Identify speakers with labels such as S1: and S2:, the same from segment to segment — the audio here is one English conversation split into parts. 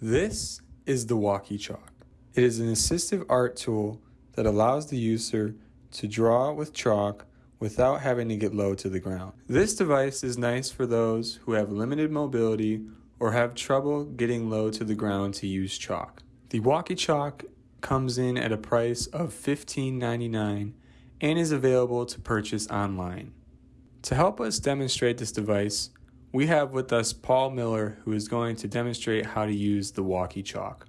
S1: This is the Walkie Chalk. It is an assistive art tool that allows the user to draw with chalk without having to get low to the ground. This device is nice for those who have limited mobility or have trouble getting low to the ground to use chalk. The Walkie Chalk comes in at a price of $15.99 and is available to purchase online. To help us demonstrate this device, we have with us Paul Miller who is going to demonstrate how to use the Walkie Chalk.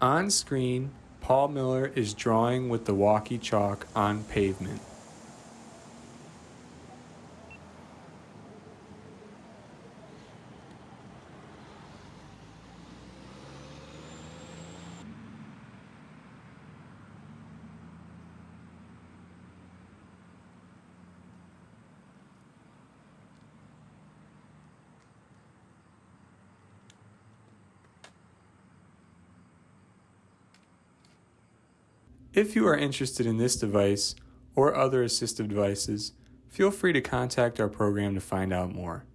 S1: On screen, Paul Miller is drawing with the Walkie Chalk on pavement. If you are interested in this device or other assistive devices, feel free to contact our program to find out more.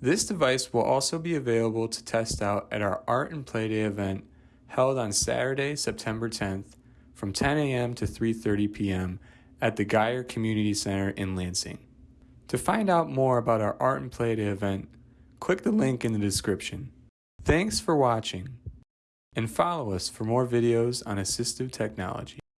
S1: This device will also be available to test out at our Art and Play Day event held on Saturday, September 10th from 10 a.m. to 3.30 p.m. at the Gier Community Center in Lansing. To find out more about our Art and Play Day event, click the link in the description. Thanks for watching and follow us for more videos on assistive technology.